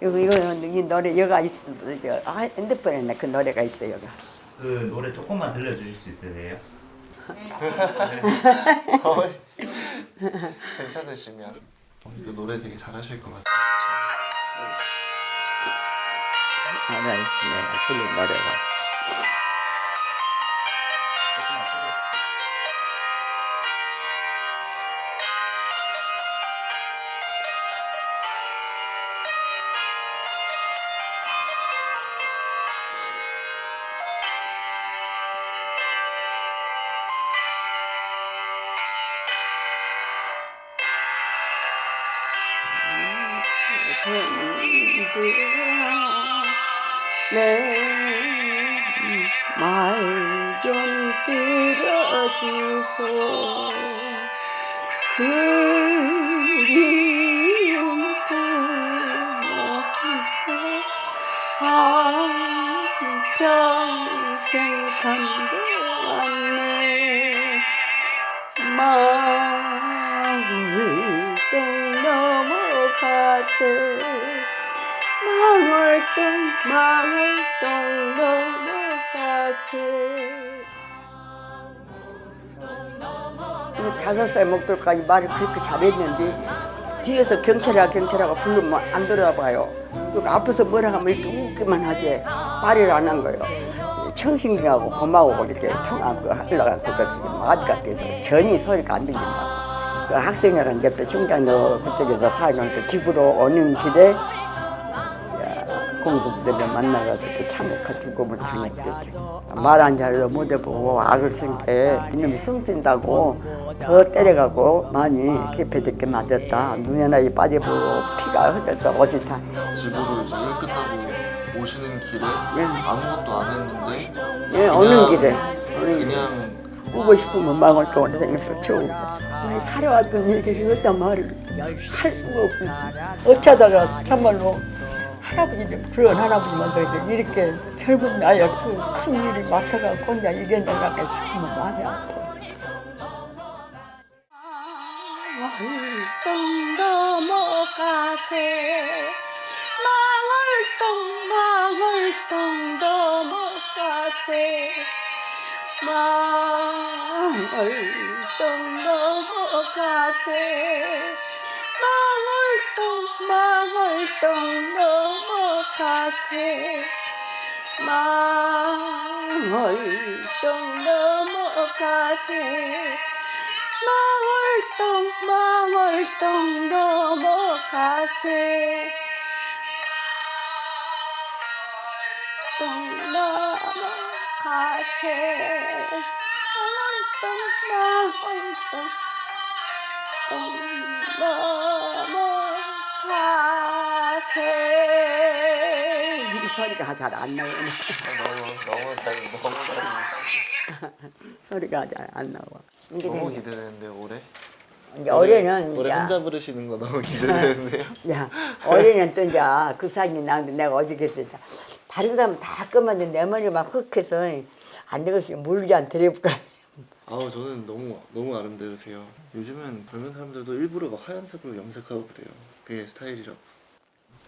이거 이거 이 노래 여가 있어. 저 아, 핸드폰에 그 노래가 있어 여가. 그 노래 조금만 들려주실 수 있으세요? 괜찮으시면 어, 이거 노래 되게 잘하실 것 같아요. 하나 있으면 불린 노래가. 내말 좀 들어주소. 그리움 한평생 간대왔네. 마 넘어가세 망월동 망월동 넘어가세. 다섯 살 먹도까지 말을 그렇게 잘했는데 뒤에서 경찰아 경찰아가 부르면 안 들어봐요. 그리고 앞에서 뭐라 하면 이렇게 웃기만 하지 말을 안 한 거예요. 청신기하고 고마워 이렇게 통하고 하려고 그거 말 같아서 전혀 소리가 안 들린다고 그 학생회랑 옆에 충장로 그쪽에서 사는 그 집으로 오는 길에 공수부대를 만나가서 그 참혹한 죽음을 당했겠죠. 말안 잘해도 못 해보고 악을 쓴게 이놈이 숨 쉰다고 더 때려가고 많이 개패듣게 맞았다. 눈에 나이 빠져보고 피가 흘려서 옷이 다. 집으로 이제 일 끝나고 오시는 길에 예. 아무것도 안 했는데 예. 오는 길에. 그냥 오고 싶으면 망월동으로 생겨서 치우고 우리 살아왔던 얘기를 어떤 말을 할 수가 없어. 어쩌다가 참말로 할아버지를 그런 할아버지면서 이렇게 결국 나야 그큰 일을 맡아가고 혼자 이겨내려고 싶으면 마음이 아파. 망월동 넘어가세. 망월동 망월동 넘어가세. 망 월동 넘어가세 망월동 망월동 넘어가세 망월동 넘어가세 망월동 망월동 넘어가세 동 넘어가세 망월동 망월동 동 넘어가세 이 소리가 잘 안 나오네 너무 너무 잘 너무 잘 소리가 잘 안 나와 너무 기대되는데 올해 이제 올해는 올해 혼자 부르시는 거 너무 기대되는데요. 야, 올해는 또 이제 그 사진이 나는데 내가 어저께 했다. 다른 사람 다 끄면 내 머리 막 흑해서 안 되겠으면 물지 안 데려볼까. 아우 저는 너무 너무 아름다우세요. 요즘은 젊은 사람들도 일부러 막 하얀색으로 염색하고 그래요. 그게 스타일이라고.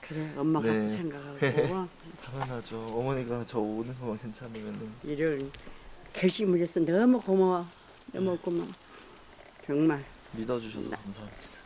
그래, 엄마 같이 네. 생각하고 당연하죠. 어머니가 저 오는 거만 괜찮으면은 일을 결심을 해서 너무 고마워. 너무 고마워. 정말. 믿어주셔서 감사합니다.